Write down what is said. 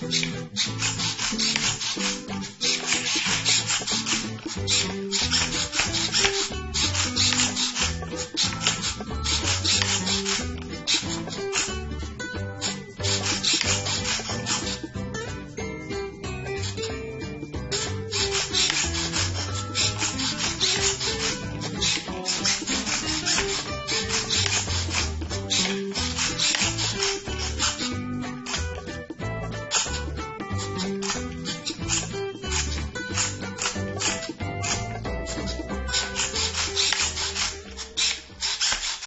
え?